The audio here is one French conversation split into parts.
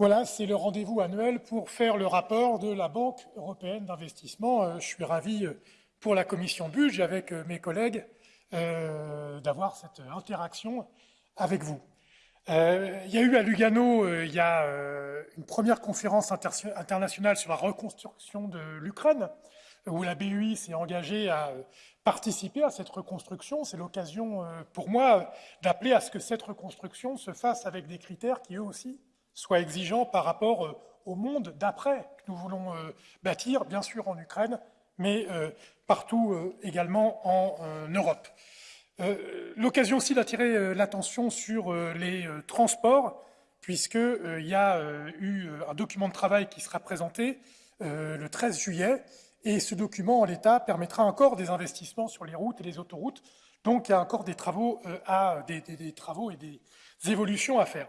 Voilà, c'est le rendez-vous annuel pour faire le rapport de la Banque européenne d'investissement. Euh, je suis ravi euh, pour la commission budget avec euh, mes collègues d'avoir cette interaction avec vous. il y a eu à Lugano, une première conférence internationale sur la reconstruction de l'Ukraine, où la BUI s'est engagée à participer à cette reconstruction. C'est l'occasion pour moi d'appeler à ce que cette reconstruction se fasse avec des critères qui, eux aussi, soit exigeant par rapport euh, au monde d'après que nous voulons euh, bâtir, bien sûr en Ukraine, mais euh, partout également en Europe. L'occasion aussi d'attirer l'attention sur les transports, puisqu'il y a eu un document de travail qui sera présenté le 13 juillet, et ce document, en l'état, permettra encore des investissements sur les routes et les autoroutes. Donc, il y a encore des travaux, des travaux et des évolutions à faire.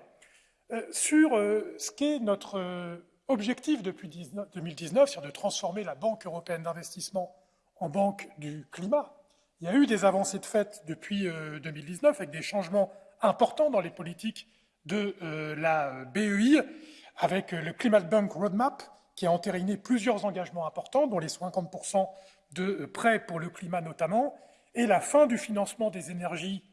Euh, sur euh, ce qu'est notre euh, objectif depuis 2019, c'est-à-dire de transformer la Banque européenne d'investissement en banque du climat. Il y a eu des avancées de fait depuis 2019 avec des changements importants dans les politiques de la BEI, avec le Climate Bank Roadmap, qui a entériné plusieurs engagements importants, dont les 50% de prêts pour le climat notamment, et la fin du financement des énergies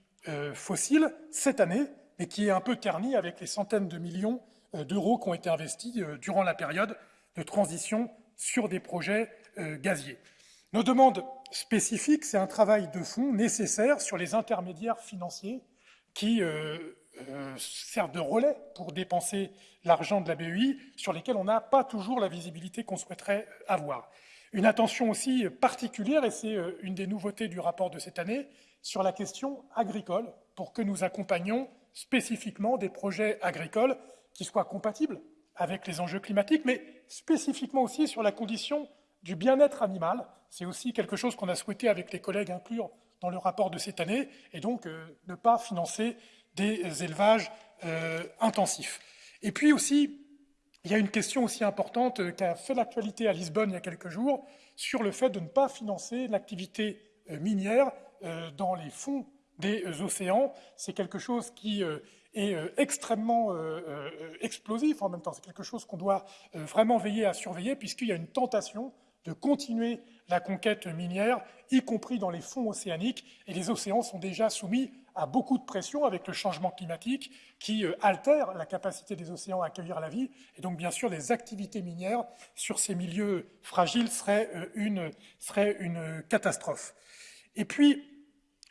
fossiles cette année, mais qui est un peu terni avec les centaines de millions euh, d'euros qui ont été investis euh, durant la période de transition sur des projets euh, gaziers. Nos demandes spécifiques, c'est un travail de fond nécessaire sur les intermédiaires financiers qui servent de relais pour dépenser l'argent de la BEI, sur lesquels on n'a pas toujours la visibilité qu'on souhaiterait avoir. Une attention aussi particulière, et c'est une des nouveautés du rapport de cette année, sur la question agricole, pour que nous accompagnions spécifiquement des projets agricoles qui soient compatibles avec les enjeux climatiques, mais spécifiquement aussi sur la condition du bien-être animal. C'est aussi quelque chose qu'on a souhaité avec les collègues inclure dans le rapport de cette année, et donc euh, ne pas financer des élevages euh, intensifs. Et puis aussi, il y a une question aussi importante euh, qui fait l'actualité à Lisbonne il y a quelques jours sur le fait de ne pas financer l'activité minière dans les fonds des euh, océans. C'est quelque chose qui euh, est euh, extrêmement explosif en même temps. C'est quelque chose qu'on doit vraiment veiller à surveiller puisqu'il y a une tentation de continuer la conquête minière, y compris dans les fonds océaniques. Et les océans sont déjà soumis à beaucoup de pression avec le changement climatique qui altère la capacité des océans à accueillir la vie. Et donc, bien sûr, les activités minières sur ces milieux fragiles seraient une, catastrophe. Et puis,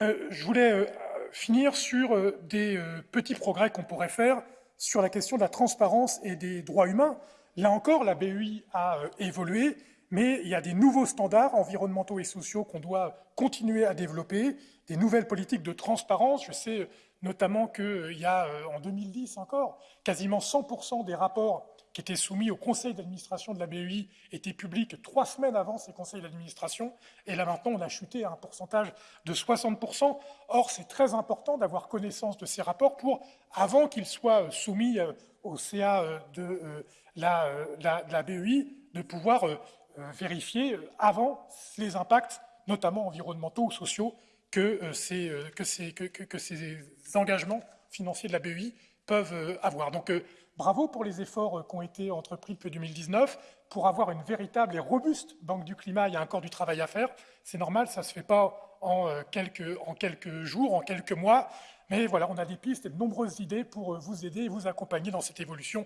euh, je voulais euh, finir sur euh, des petits progrès qu'on pourrait faire sur la question de la transparence et des droits humains. Là encore, la BEI a évolué, mais il y a des nouveaux standards environnementaux et sociaux qu'on doit continuer à développer, des nouvelles politiques de transparence. Je sais notamment qu'il y a, en 2010 encore, quasiment 100% des rapports qui étaient soumis au conseil d'administration de la BEI étaient publics trois semaines avant ces conseils d'administration. Et là maintenant, on a chuté à un pourcentage de 60%. Or, c'est très important d'avoir connaissance de ces rapports pour, avant qu'ils soient soumis euh, au CA euh, de euh, la, la, BEI, de pouvoir vérifier avant les impacts, notamment environnementaux ou sociaux, que ces, que ces, que, que ces engagements financiers de la BEI peuvent avoir. Donc, Bravo pour les efforts euh, qui ont été entrepris depuis 2019 pour avoir une véritable et robuste banque du climat. Il y a encore du travail à faire. C'est normal, ça ne se fait pas en euh, quelques, en quelques jours, en quelques mois. Mais voilà, on a des pistes et de nombreuses idées pour euh, vous aider et vous accompagner dans cette évolution